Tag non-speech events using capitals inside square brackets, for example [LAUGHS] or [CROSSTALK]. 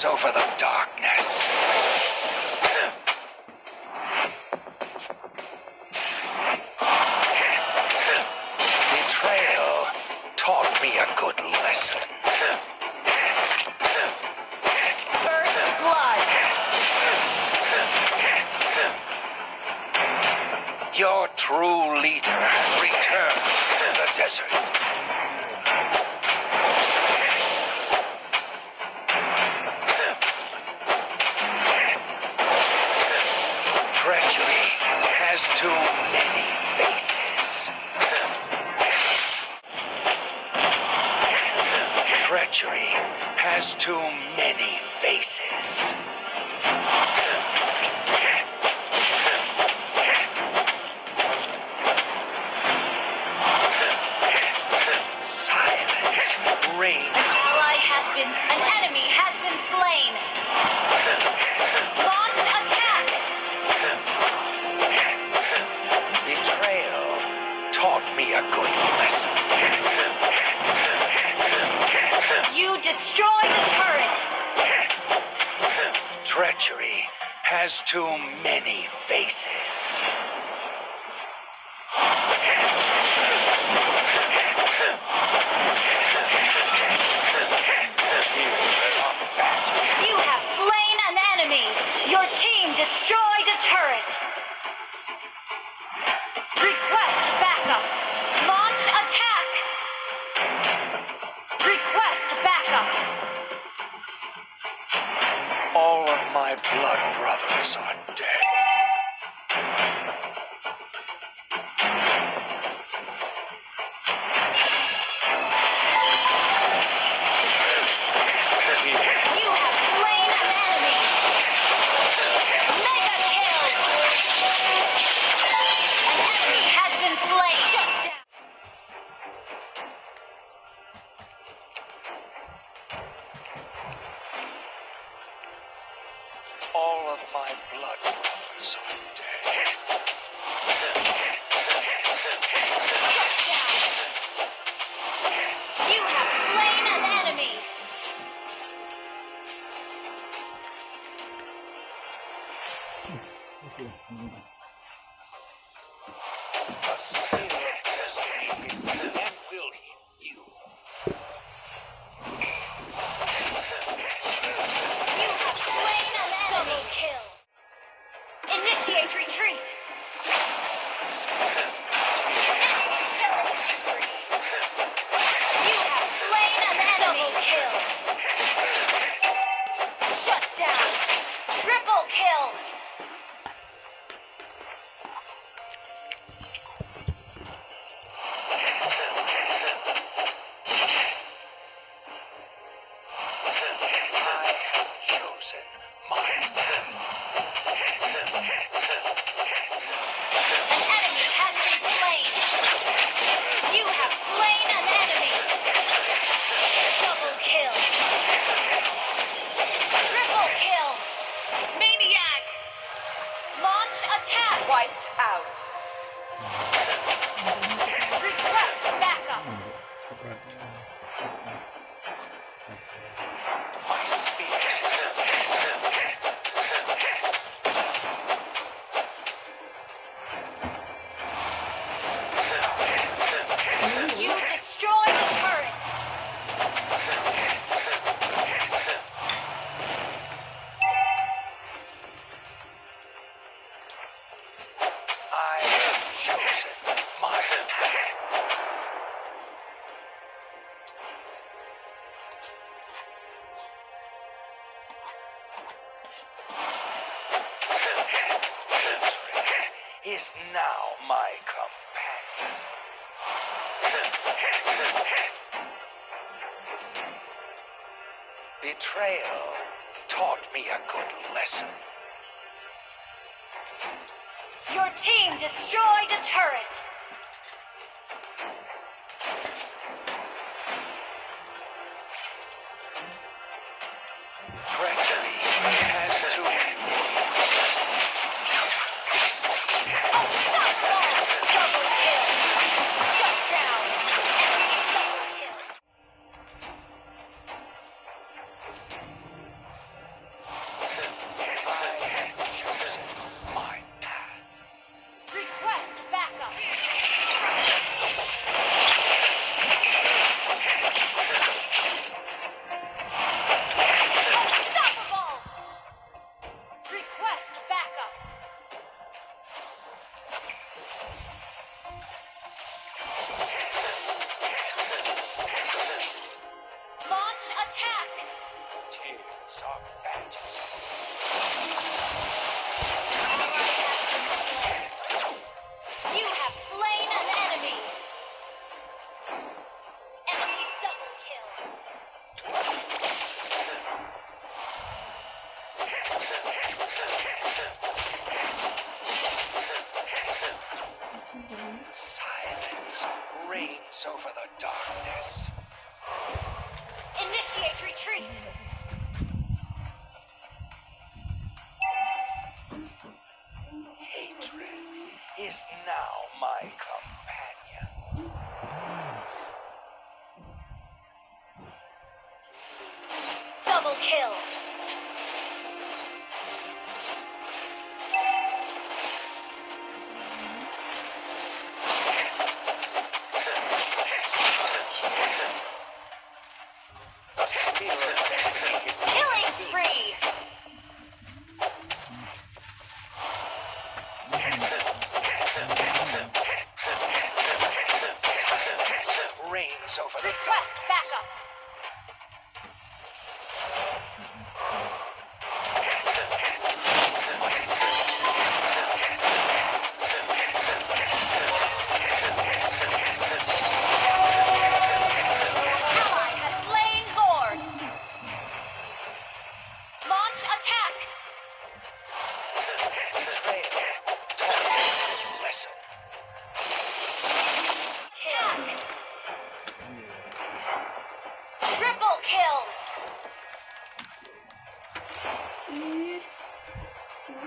triumphs over the darkness. Betrayal taught me a good lesson. First blood. Your true leader has returned to the desert. Has too many faces. Silence An reigns. ally has been. An enemy has been slain. Launch attack. Betrayal taught me a good lesson. You destroy the turret. [LAUGHS] Treachery has too many faces. You have slain an enemy. Your team destroyed a turret. Request blood brothers are dead. Wiped out. Request backup. Is now my companion. Betrayal taught me a good lesson. Your team destroyed a turret. Treachery has to over the darkness. Initiate retreat. Hatred is now my companion.